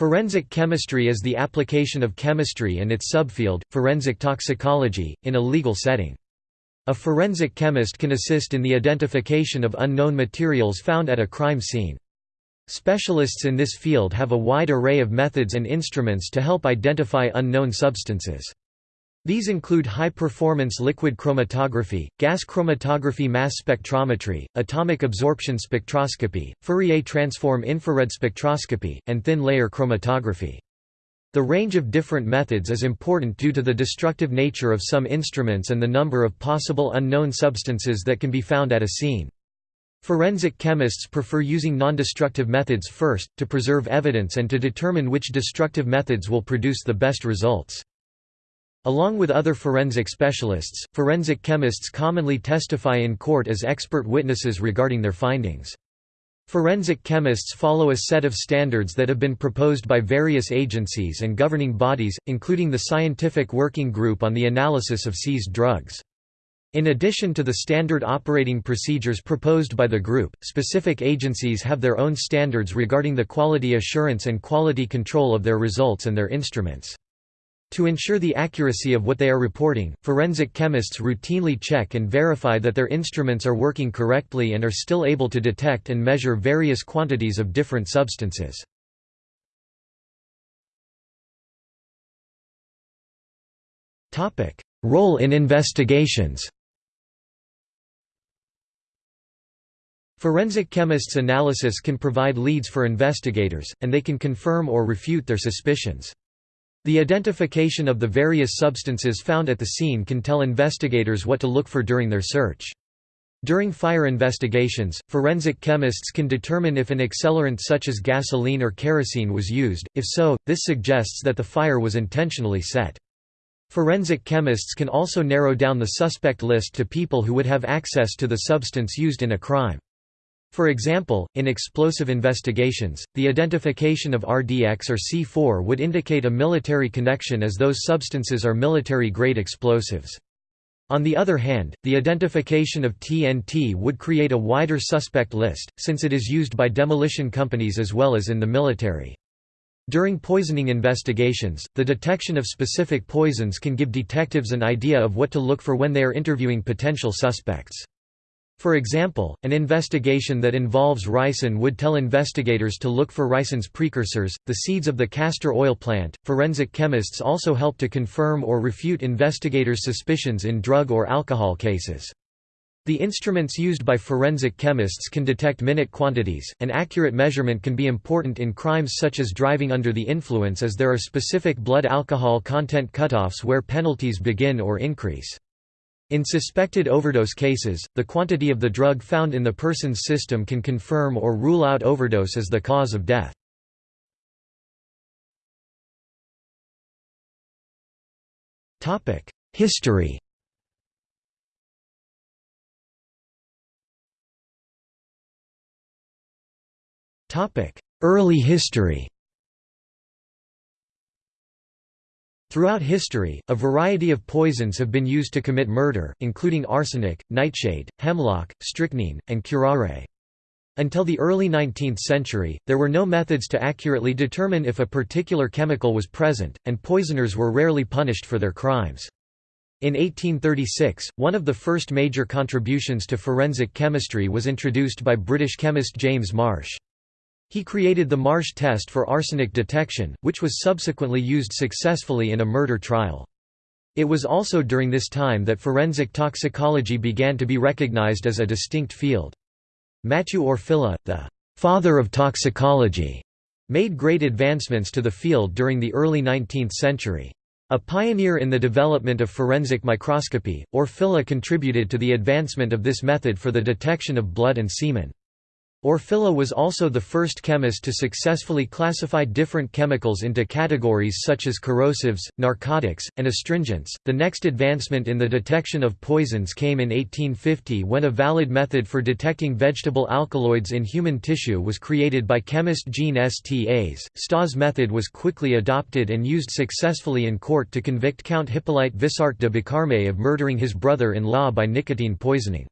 Forensic chemistry is the application of chemistry and its subfield, forensic toxicology, in a legal setting. A forensic chemist can assist in the identification of unknown materials found at a crime scene. Specialists in this field have a wide array of methods and instruments to help identify unknown substances. These include high-performance liquid chromatography, gas chromatography mass spectrometry, atomic absorption spectroscopy, Fourier transform infrared spectroscopy, and thin-layer chromatography. The range of different methods is important due to the destructive nature of some instruments and the number of possible unknown substances that can be found at a scene. Forensic chemists prefer using non-destructive methods first, to preserve evidence and to determine which destructive methods will produce the best results. Along with other forensic specialists, forensic chemists commonly testify in court as expert witnesses regarding their findings. Forensic chemists follow a set of standards that have been proposed by various agencies and governing bodies, including the Scientific Working Group on the Analysis of Seized Drugs. In addition to the standard operating procedures proposed by the group, specific agencies have their own standards regarding the quality assurance and quality control of their results and their instruments. To ensure the accuracy of what they are reporting, forensic chemists routinely check and verify that their instruments are working correctly and are still able to detect and measure various quantities of different substances. Role in investigations Forensic chemists' analysis can provide leads for investigators, and they can confirm or refute their suspicions. The identification of the various substances found at the scene can tell investigators what to look for during their search. During fire investigations, forensic chemists can determine if an accelerant such as gasoline or kerosene was used, if so, this suggests that the fire was intentionally set. Forensic chemists can also narrow down the suspect list to people who would have access to the substance used in a crime. For example, in explosive investigations, the identification of RDX or C4 would indicate a military connection as those substances are military-grade explosives. On the other hand, the identification of TNT would create a wider suspect list, since it is used by demolition companies as well as in the military. During poisoning investigations, the detection of specific poisons can give detectives an idea of what to look for when they are interviewing potential suspects. For example, an investigation that involves ricin would tell investigators to look for ricin's precursors, the seeds of the castor oil plant. Forensic chemists also help to confirm or refute investigators' suspicions in drug or alcohol cases. The instruments used by forensic chemists can detect minute quantities. An accurate measurement can be important in crimes such as driving under the influence as there are specific blood alcohol content cutoffs where penalties begin or increase. In suspected overdose cases, the quantity of the drug found in the person's system can confirm or rule out overdose as the cause of death. History Early history Throughout history, a variety of poisons have been used to commit murder, including arsenic, nightshade, hemlock, strychnine, and curare. Until the early 19th century, there were no methods to accurately determine if a particular chemical was present, and poisoners were rarely punished for their crimes. In 1836, one of the first major contributions to forensic chemistry was introduced by British chemist James Marsh. He created the Marsh test for arsenic detection, which was subsequently used successfully in a murder trial. It was also during this time that forensic toxicology began to be recognized as a distinct field. Matthew Orfila, the «father of toxicology», made great advancements to the field during the early 19th century. A pioneer in the development of forensic microscopy, Orfila contributed to the advancement of this method for the detection of blood and semen. Orfila was also the first chemist to successfully classify different chemicals into categories such as corrosives, narcotics, and astringents. The next advancement in the detection of poisons came in 1850 when a valid method for detecting vegetable alkaloids in human tissue was created by chemist Jean Stas. Stas' method was quickly adopted and used successfully in court to convict Count Hippolyte Visart de Bocarmé of murdering his brother-in-law by nicotine poisoning.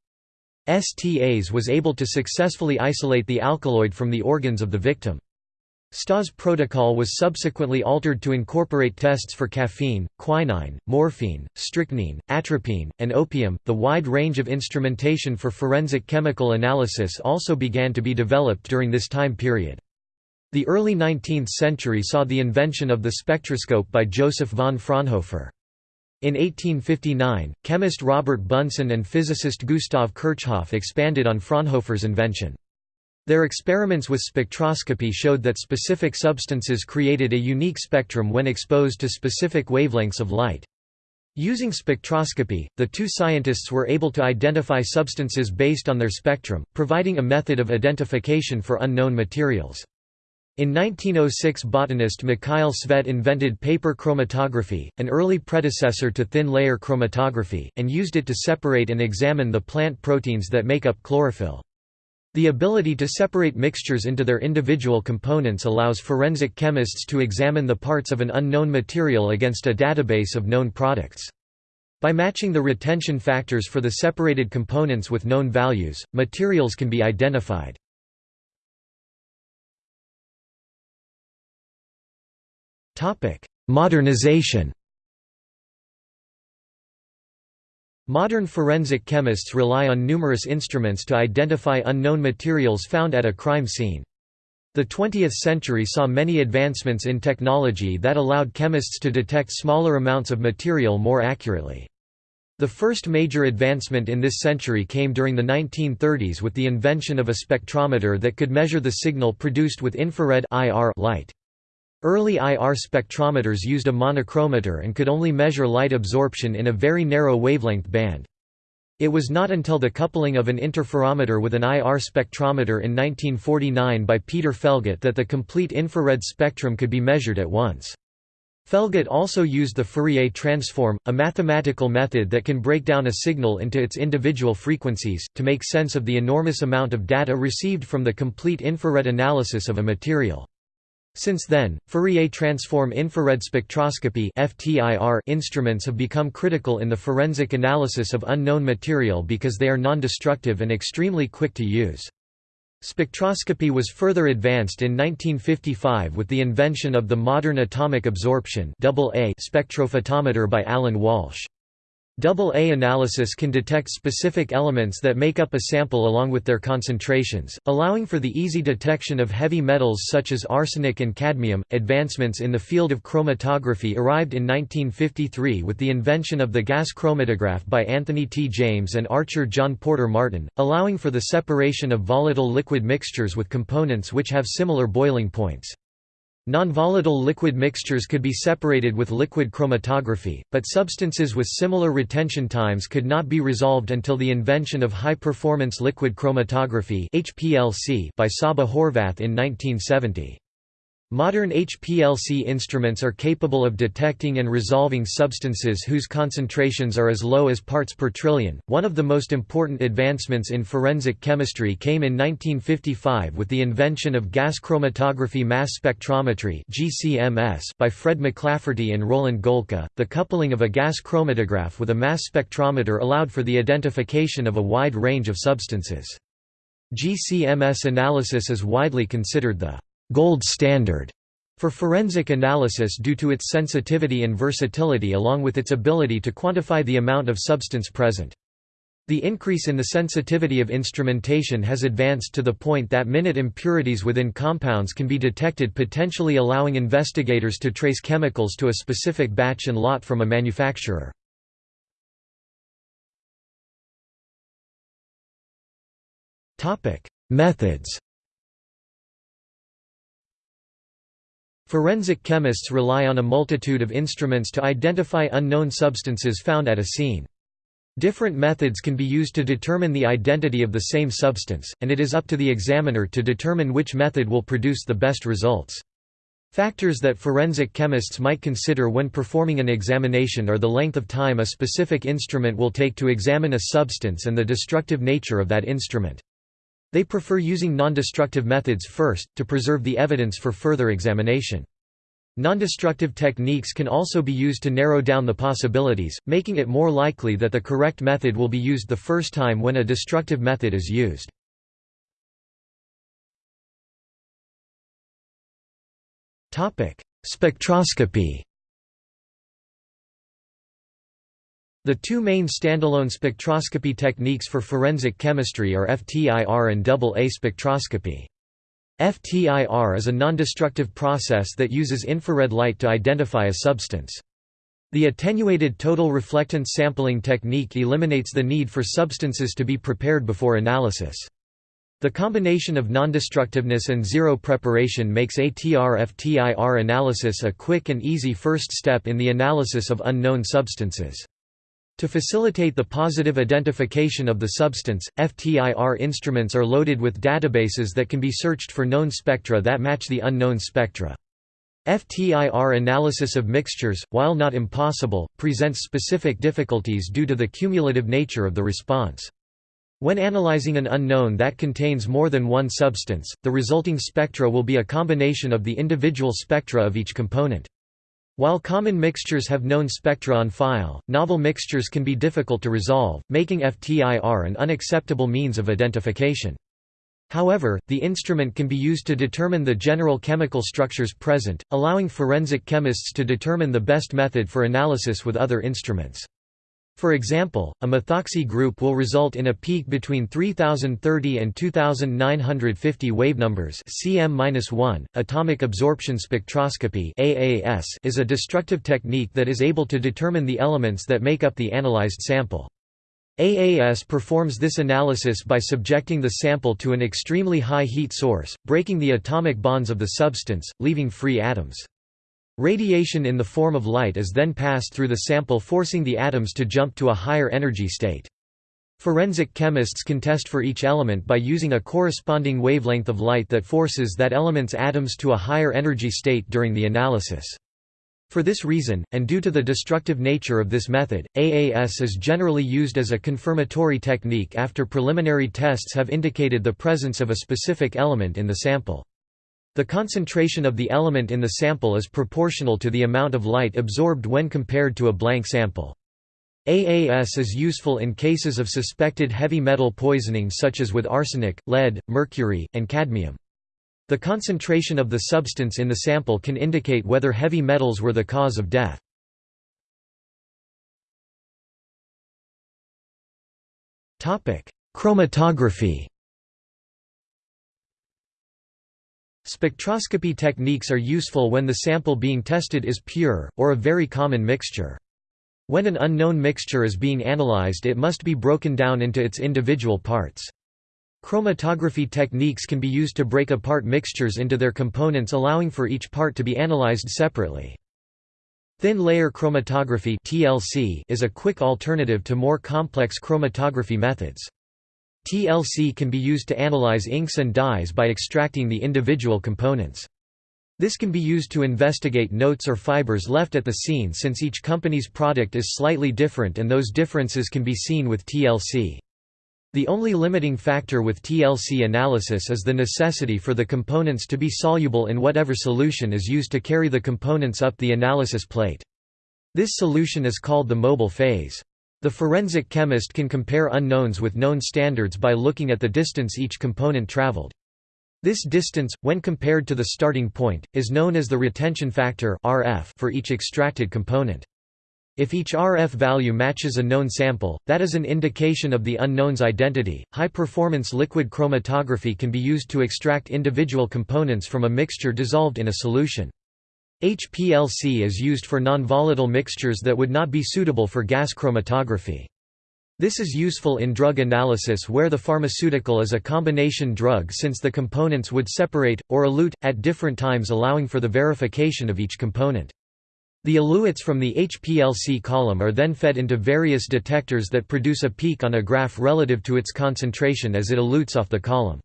Stas was able to successfully isolate the alkaloid from the organs of the victim. Stas' protocol was subsequently altered to incorporate tests for caffeine, quinine, morphine, strychnine, atropine, and opium. The wide range of instrumentation for forensic chemical analysis also began to be developed during this time period. The early 19th century saw the invention of the spectroscope by Joseph von Fraunhofer. In 1859, chemist Robert Bunsen and physicist Gustav Kirchhoff expanded on Fraunhofer's invention. Their experiments with spectroscopy showed that specific substances created a unique spectrum when exposed to specific wavelengths of light. Using spectroscopy, the two scientists were able to identify substances based on their spectrum, providing a method of identification for unknown materials. In 1906 botanist Mikhail Tsvet invented paper chromatography, an early predecessor to thin-layer chromatography, and used it to separate and examine the plant proteins that make up chlorophyll. The ability to separate mixtures into their individual components allows forensic chemists to examine the parts of an unknown material against a database of known products. By matching the retention factors for the separated components with known values, materials can be identified. Modernization Modern forensic chemists rely on numerous instruments to identify unknown materials found at a crime scene. The 20th century saw many advancements in technology that allowed chemists to detect smaller amounts of material more accurately. The first major advancement in this century came during the 1930s with the invention of a spectrometer that could measure the signal produced with infrared light. Early IR spectrometers used a monochromator and could only measure light absorption in a very narrow wavelength band. It was not until the coupling of an interferometer with an IR spectrometer in 1949 by Peter Fellgett that the complete infrared spectrum could be measured at once. Fellgett also used the Fourier transform, a mathematical method that can break down a signal into its individual frequencies, to make sense of the enormous amount of data received from the complete infrared analysis of a material. Since then, Fourier transform infrared spectroscopy instruments have become critical in the forensic analysis of unknown material because they are non-destructive and extremely quick to use. Spectroscopy was further advanced in 1955 with the invention of the modern atomic absorption spectrophotometer by Alan Walsh. AA analysis can detect specific elements that make up a sample along with their concentrations, allowing for the easy detection of heavy metals such as arsenic and cadmium. Advancements in the field of chromatography arrived in 1953 with the invention of the gas chromatograph by Anthony T. James and Archer John Porter Martin, allowing for the separation of volatile liquid mixtures with components which have similar boiling points. Non-volatile liquid mixtures could be separated with liquid chromatography, but substances with similar retention times could not be resolved until the invention of high-performance liquid chromatography by Csaba Horváth in 1970. Modern HPLC instruments are capable of detecting and resolving substances whose concentrations are as low as parts per trillion. One of the most important advancements in forensic chemistry came in 1955 with the invention of gas chromatography mass spectrometry (GCMS) by Fred McLafferty and Roland Gohlke. The coupling of a gas chromatograph with a mass spectrometer allowed for the identification of a wide range of substances. GCMS analysis is widely considered the gold standard for forensic analysis due to its sensitivity and versatility along with its ability to quantify the amount of substance present. The increase in the sensitivity of instrumentation has advanced to the point that minute impurities within compounds can be detected potentially allowing investigators to trace chemicals to a specific batch and lot from a manufacturer. Methods Forensic chemists rely on a multitude of instruments to identify unknown substances found at a scene. Different methods can be used to determine the identity of the same substance, and it is up to the examiner to determine which method will produce the best results. Factors that forensic chemists might consider when performing an examination are the length of time a specific instrument will take to examine a substance and the destructive nature of that instrument. They prefer using non-destructive methods first, to preserve the evidence for further examination. Non-destructive techniques can also be used to narrow down the possibilities, making it more likely that the correct method will be used the first time when a destructive method is used. Spectroscopy The two main standalone spectroscopy techniques for forensic chemistry are FTIR and AA spectroscopy. FTIR is a nondestructive process that uses infrared light to identify a substance. The attenuated total reflectance sampling technique eliminates the need for substances to be prepared before analysis. The combination of nondestructiveness and zero preparation makes ATR-FTIR analysis a quick and easy first step in the analysis of unknown substances. To facilitate the positive identification of the substance, FTIR instruments are loaded with databases that can be searched for known spectra that match the unknown spectra. FTIR analysis of mixtures, while not impossible, presents specific difficulties due to the cumulative nature of the response. When analyzing an unknown that contains more than one substance, the resulting spectra will be a combination of the individual spectra of each component. While common mixtures have known spectra on file, novel mixtures can be difficult to resolve, making FTIR an unacceptable means of identification. However, the instrument can be used to determine the general chemical structures present, allowing forensic chemists to determine the best method for analysis with other instruments. For example, a methoxy group will result in a peak between 3030 and 2950 wavenumbers cm-1. Atomic absorption spectroscopy (AAS) is a destructive technique that is able to determine the elements that make up the analyzed sample. AAS performs this analysis by subjecting the sample to an extremely high heat source, breaking the atomic bonds of the substance, leaving free atoms. Radiation in the form of light is then passed through the sample forcing the atoms to jump to a higher energy state. Forensic chemists can test for each element by using a corresponding wavelength of light that forces that element's atoms to a higher energy state during the analysis. For this reason, and due to the destructive nature of this method, AAS is generally used as a confirmatory technique after preliminary tests have indicated the presence of a specific element in the sample. The concentration of the element in the sample is proportional to the amount of light absorbed when compared to a blank sample. AAS is useful in cases of suspected heavy metal poisoning such as with arsenic, lead, mercury, and cadmium. The concentration of the substance in the sample can indicate whether heavy metals were the cause of death. Chromatography Spectroscopy techniques are useful when the sample being tested is pure, or a very common mixture. When an unknown mixture is being analyzed it must be broken down into its individual parts. Chromatography techniques can be used to break apart mixtures into their components allowing for each part to be analyzed separately. Thin layer chromatography is a quick alternative to more complex chromatography methods. TLC can be used to analyze inks and dyes by extracting the individual components. This can be used to investigate notes or fibers left at the scene since each company's product is slightly different and those differences can be seen with TLC. The only limiting factor with TLC analysis is the necessity for the components to be soluble in whatever solution is used to carry the components up the analysis plate. This solution is called the mobile phase. The forensic chemist can compare unknowns with known standards by looking at the distance each component traveled. This distance, when compared to the starting point, is known as the retention factor (RF) for each extracted component. If each RF value matches a known sample, that is an indication of the unknown's identity. High performance liquid chromatography can be used to extract individual components from a mixture dissolved in a solution. HPLC is used for nonvolatile mixtures that would not be suitable for gas chromatography. This is useful in drug analysis where the pharmaceutical is a combination drug since the components would separate, or elute, at different times allowing for the verification of each component. The eluates from the HPLC column are then fed into various detectors that produce a peak on a graph relative to its concentration as it elutes off the column.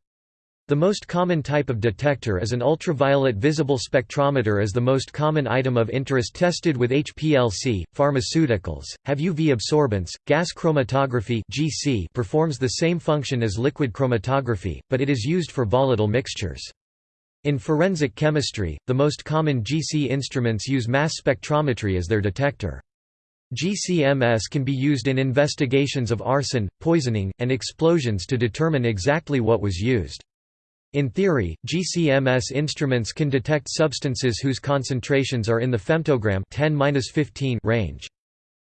The most common type of detector is an ultraviolet visible spectrometer as the most common item of interest tested with HPLC. Pharmaceuticals have UV absorbance. Gas chromatography (GC) performs the same function as liquid chromatography, but it is used for volatile mixtures. In forensic chemistry, the most common GC instruments use mass spectrometry as their detector. GCMS can be used in investigations of arson, poisoning, and explosions to determine exactly what was used. In theory, GCMS instruments can detect substances whose concentrations are in the femtogram 10 range.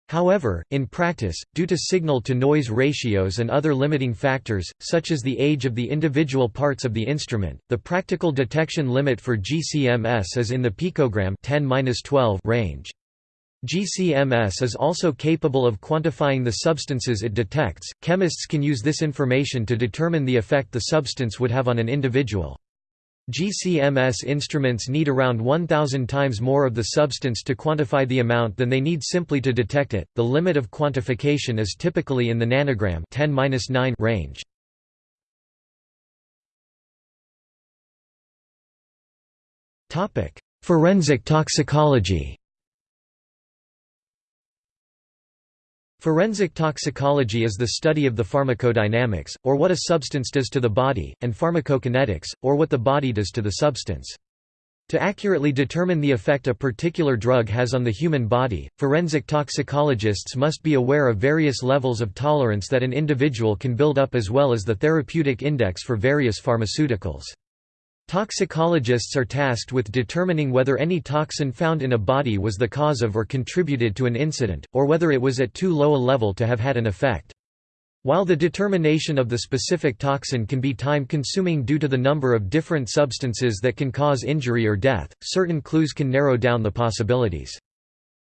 However, in practice, due to signal-to-noise ratios and other limiting factors, such as the age of the individual parts of the instrument, the practical detection limit for GCMS is in the picogram 10 range. GCMS is also capable of quantifying the substances it detects. Chemists can use this information to determine the effect the substance would have on an individual. GCMS instruments need around 1000 times more of the substance to quantify the amount than they need simply to detect it. The limit of quantification is typically in the nanogram 10 range. Topic: Forensic toxicology. Forensic toxicology is the study of the pharmacodynamics, or what a substance does to the body, and pharmacokinetics, or what the body does to the substance. To accurately determine the effect a particular drug has on the human body, forensic toxicologists must be aware of various levels of tolerance that an individual can build up as well as the therapeutic index for various pharmaceuticals. Toxicologists are tasked with determining whether any toxin found in a body was the cause of or contributed to an incident, or whether it was at too low a level to have had an effect. While the determination of the specific toxin can be time-consuming due to the number of different substances that can cause injury or death, certain clues can narrow down the possibilities.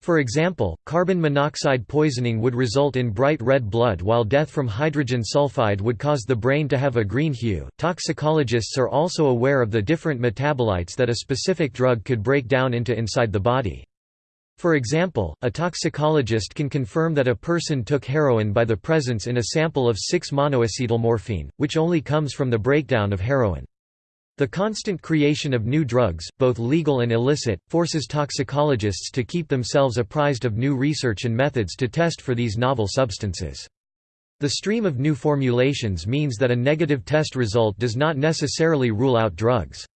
For example, carbon monoxide poisoning would result in bright red blood while death from hydrogen sulfide would cause the brain to have a green hue. Toxicologists are also aware of the different metabolites that a specific drug could break down into inside the body. For example, a toxicologist can confirm that a person took heroin by the presence in a sample of 6-monoacetylmorphine, which only comes from the breakdown of heroin. The constant creation of new drugs, both legal and illicit, forces toxicologists to keep themselves apprised of new research and methods to test for these novel substances. The stream of new formulations means that a negative test result does not necessarily rule out drugs.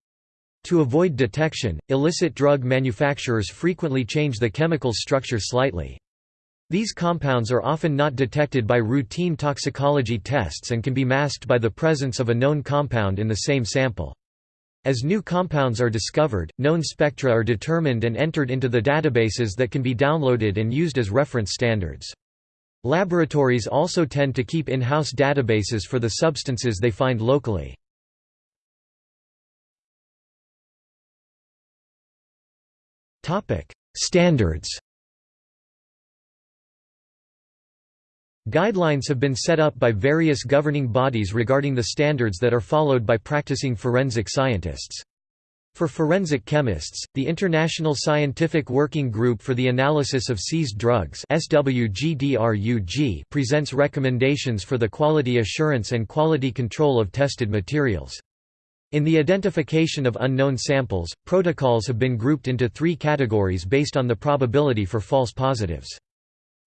To avoid detection, illicit drug manufacturers frequently change the chemical structure slightly. These compounds are often not detected by routine toxicology tests and can be masked by the presence of a known compound in the same sample. As new compounds are discovered, known spectra are determined and entered into the databases that can be downloaded and used as reference standards. Laboratories also tend to keep in-house databases for the substances they find locally. Standards Guidelines have been set up by various governing bodies regarding the standards that are followed by practicing forensic scientists. For forensic chemists, the International Scientific Working Group for the Analysis of Seized Drugs presents recommendations for the quality assurance and quality control of tested materials. In the identification of unknown samples, protocols have been grouped into three categories based on the probability for false positives.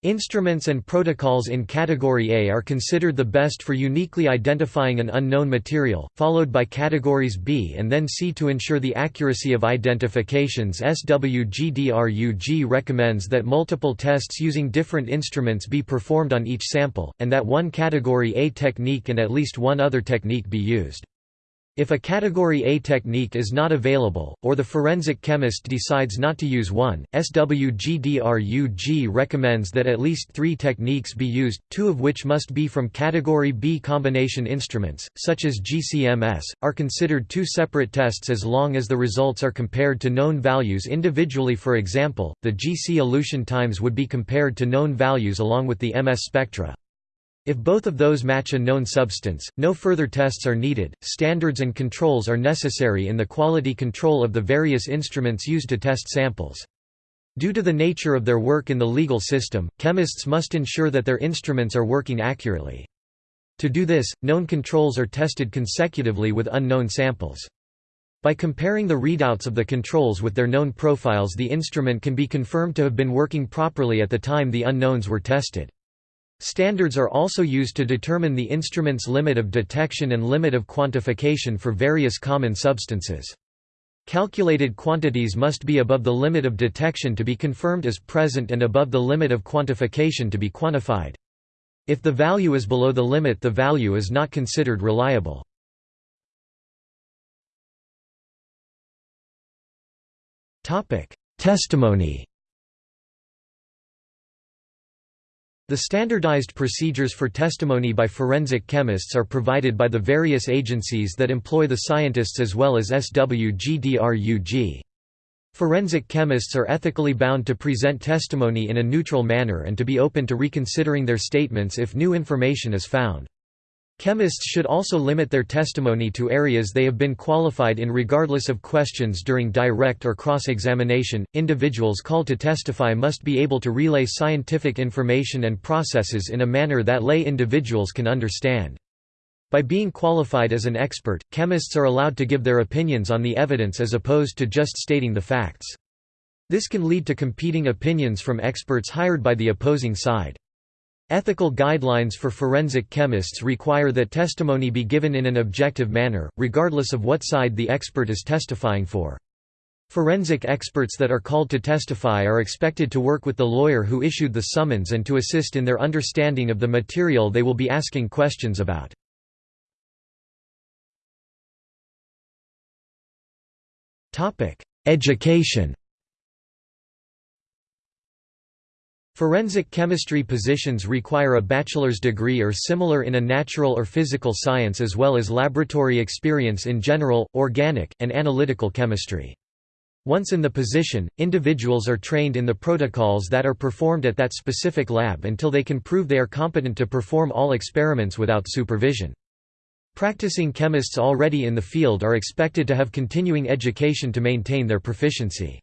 Instruments and protocols in Category A are considered the best for uniquely identifying an unknown material, followed by categories B and then C to ensure the accuracy of identifications SWGDRUG recommends that multiple tests using different instruments be performed on each sample, and that one Category A technique and at least one other technique be used. If a Category A technique is not available, or the forensic chemist decides not to use one, SWGDRUG recommends that at least three techniques be used, two of which must be from Category B combination instruments, such as GCMS, are considered two separate tests as long as the results are compared to known values individually for example, the GC elution times would be compared to known values along with the MS spectra. If both of those match a known substance, no further tests are needed. Standards and controls are necessary in the quality control of the various instruments used to test samples. Due to the nature of their work in the legal system, chemists must ensure that their instruments are working accurately. To do this, known controls are tested consecutively with unknown samples. By comparing the readouts of the controls with their known profiles the instrument can be confirmed to have been working properly at the time the unknowns were tested. Standards are also used to determine the instrument's limit of detection and limit of quantification for various common substances. Calculated quantities must be above the limit of detection to be confirmed as present and above the limit of quantification to be quantified. If the value is below the limit the value is not considered reliable. Testimony The standardized procedures for testimony by forensic chemists are provided by the various agencies that employ the scientists as well as SWGDRUG. Forensic chemists are ethically bound to present testimony in a neutral manner and to be open to reconsidering their statements if new information is found. Chemists should also limit their testimony to areas they have been qualified in regardless of questions during direct or cross-examination. Individuals called to testify must be able to relay scientific information and processes in a manner that lay individuals can understand. By being qualified as an expert, chemists are allowed to give their opinions on the evidence as opposed to just stating the facts. This can lead to competing opinions from experts hired by the opposing side. Ethical guidelines for forensic chemists require that testimony be given in an objective manner, regardless of what side the expert is testifying for. Forensic experts that are called to testify are expected to work with the lawyer who issued the summons and to assist in their understanding of the material they will be asking questions about. Education Forensic chemistry positions require a bachelor's degree or similar in a natural or physical science as well as laboratory experience in general, organic, and analytical chemistry. Once in the position, individuals are trained in the protocols that are performed at that specific lab until they can prove they are competent to perform all experiments without supervision. Practicing chemists already in the field are expected to have continuing education to maintain their proficiency.